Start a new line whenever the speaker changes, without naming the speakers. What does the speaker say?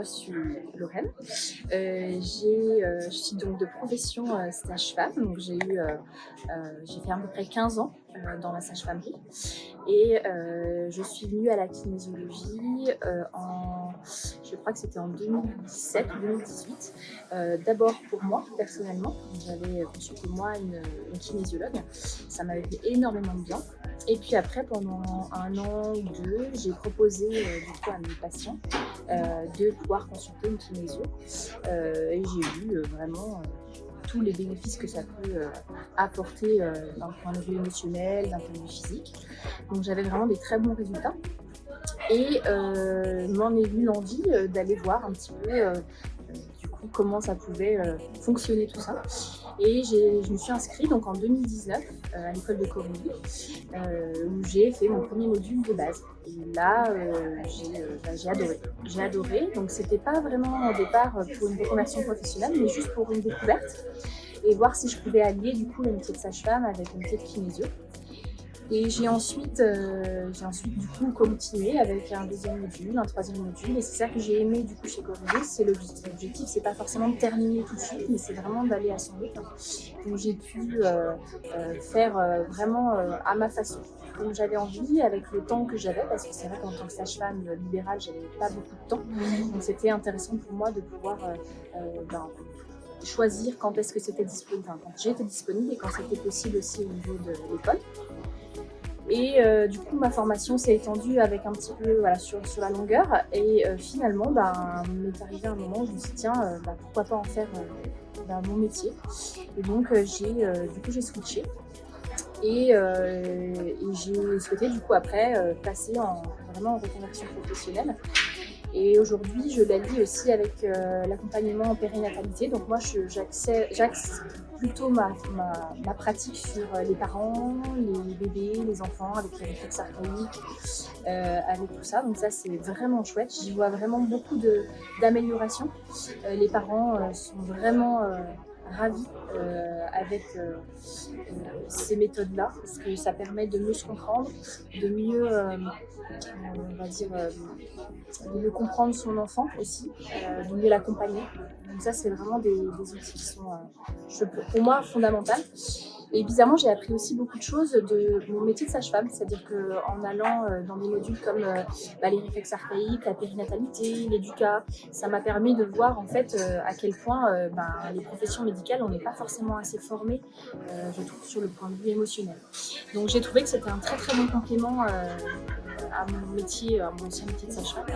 moi je suis Lorraine. Euh, euh, je suis donc de profession euh, sage-femme, donc j'ai eu, euh, j'ai fait à peu près 15 ans dans la sage-famerie et je suis venue à la kinésiologie en, je crois que c'était en 2017 ou 2018. Euh, D'abord pour moi personnellement, j'avais consulté moi une kinésiologue, ça m'avait fait énormément de bien. Et puis après, pendant un an ou deux, j'ai proposé euh, du coup à mes patients euh, de pouvoir consulter une kinésio. Euh, et j'ai euh, vraiment euh, tous les bénéfices que ça peut apporter d'un point de vue émotionnel, d'un point de vue physique. Donc j'avais vraiment des très bons résultats. Et m'en est venue l'envie d'aller voir un petit peu comment ça pouvait euh, fonctionner tout ça. Et je me suis inscrite donc en 2019 euh, à l'école de Corinne euh, où j'ai fait mon premier module de base. Là, j'ai bah, j'ai adoré. J'ai adoré. Donc c'était pas vraiment au départ pour une reconversion professionnelle, mais juste pour une découverte et voir si je pouvais allier du coup le métier de sage-femme avec le métier de kinésio. Et j'ai ensuite, euh, ensuite du coup continué avec un deuxième module, un troisième module, et c'est ça que j'ai aimé du coup chez Corrigo, c'est l'objectif. C'est pas forcément de terminer tout de suite, mais c'est vraiment d'aller à son rythme. Donc j'ai pu euh, euh, faire vraiment à ma façon, comme j'avais envie, avec le temps que j'avais, parce que c'est vrai qu'en tant que sage-femme libérale, j'avais pas beaucoup de temps, donc c'était intéressant pour moi de pouvoir ben, choisir quand est-ce que c'était disponible, enfin, quand j'étais disponible et quand c'était possible aussi au niveau de l'école. Et euh, du coup, ma formation s'est étendue avec un petit peu voilà, sur, sur la longueur. Et euh, finalement, ben, m'est arrivé un moment où je me suis dit, tiens, euh, ben, pourquoi pas en faire ben, mon métier. Et donc, j'ai du coup, j'ai switché. Et, et j'ai souhaité du coup après passer en, vraiment en reconversion professionnelle. Et aujourd'hui, je l'allie aussi avec euh, l'accompagnement en périnatalité. Donc moi, j'axe plutôt ma, ma, ma pratique sur euh, les parents, les bébés, les enfants avec les réflexes archaïques, euh, avec tout ça. Donc ça, c'est vraiment chouette. J'y vois vraiment beaucoup d'améliorations. Euh, les parents euh, sont vraiment ravis euh, avec euh, ces méthodes-là parce que ça permet de mieux se comprendre, de mieux, euh, on va dire, de mieux comprendre son enfant aussi, de mieux l'accompagner. Donc ça, c'est vraiment des, outils qui sont, pour moi, fondamentaux. Et bizarrement, j'ai appris aussi beaucoup de choses de mon métier de sage-femme, c'est-à-dire qu'en allant euh, dans des modules comme euh, bah, les réflexes archaïques, la périnatalité, l'éducat, ça m'a permis de voir en fait euh, à quel point ben, les professions médicales, on n'est pas forcément assez formé, euh, je trouve, sur le point de vue émotionnel. Donc j'ai trouvé que c'était un très très bon complément à mon métier, à mon ancien métier de sage-femme.